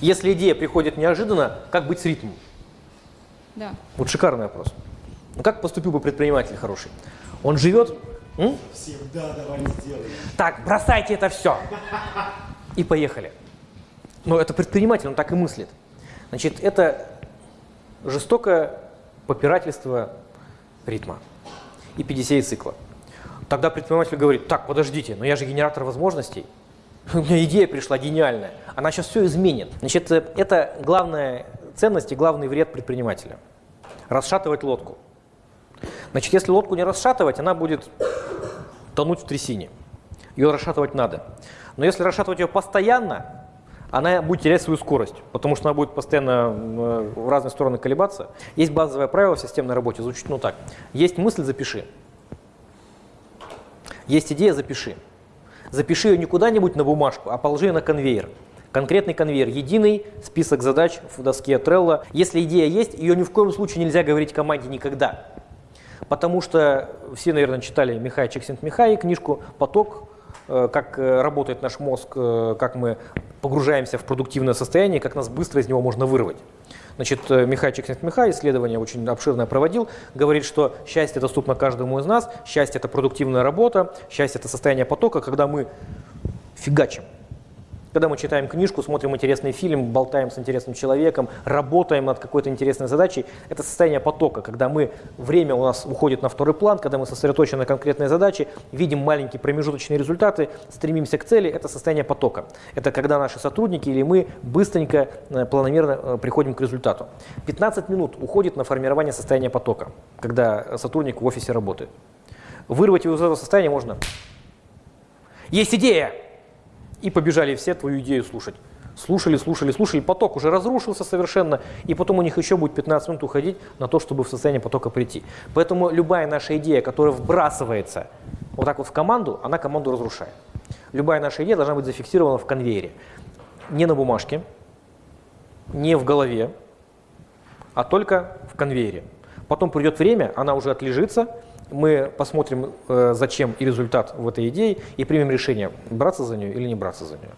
Если идея приходит неожиданно, как быть с ритмом? Да. Вот шикарный вопрос. Ну как поступил бы предприниматель хороший? Он живет... м? Всегда давай сделаем. Так, бросайте это все. И поехали. Но это предприниматель, он так и мыслит. Значит, это жестокое попирательство ритма и 50 цикла. Тогда предприниматель говорит, так, подождите, но я же генератор возможностей. У меня идея пришла гениальная. Она сейчас все изменит. Значит, э, это главная ценность и главный вред предпринимателя. Расшатывать лодку. Значит, если лодку не расшатывать, она будет тонуть в трясине. Ее расшатывать надо. Но если расшатывать ее постоянно, она будет терять свою скорость, потому что она будет постоянно э, в разные стороны колебаться. Есть базовое правило в системной работе, звучит ну так. Есть мысль, запиши. Есть идея, запиши. Запиши ее не куда-нибудь на бумажку, а положи ее на конвейер. Конкретный конвейер, единый список задач в доске Trello. Если идея есть, ее ни в коем случае нельзя говорить команде никогда. Потому что все, наверное, читали Михай Чиксент-Михай книжку «Поток», как э, работает наш мозг, э, как мы погружаемся в продуктивное состояние, как нас быстро из него можно вырвать. Значит, э, Михай Чиксент-Михай исследование очень обширное проводил, говорит, что счастье доступно каждому из нас, счастье – это продуктивная работа, счастье – это состояние потока, когда мы фигачим. Когда мы читаем книжку, смотрим интересный фильм, болтаем с интересным человеком, работаем над какой-то интересной задачей, это состояние потока, когда мы, время у нас уходит на второй план, когда мы сосредоточены на конкретной задаче, видим маленькие промежуточные результаты, стремимся к цели, это состояние потока. Это когда наши сотрудники или мы быстренько, э, планомерно э, приходим к результату. 15 минут уходит на формирование состояния потока, когда сотрудник в офисе работает. Вырвать его из этого состояния можно. Есть идея! И побежали все твою идею слушать. Слушали, слушали, слушали, поток уже разрушился совершенно, и потом у них еще будет 15 минут уходить на то, чтобы в состояние потока прийти. Поэтому любая наша идея, которая вбрасывается вот так вот в команду, она команду разрушает. Любая наша идея должна быть зафиксирована в конвейере. Не на бумажке, не в голове, а только в конвейере. Потом придет время, она уже отлежится, мы посмотрим, э, зачем и результат в этой идее, и примем решение, браться за нее или не браться за нее.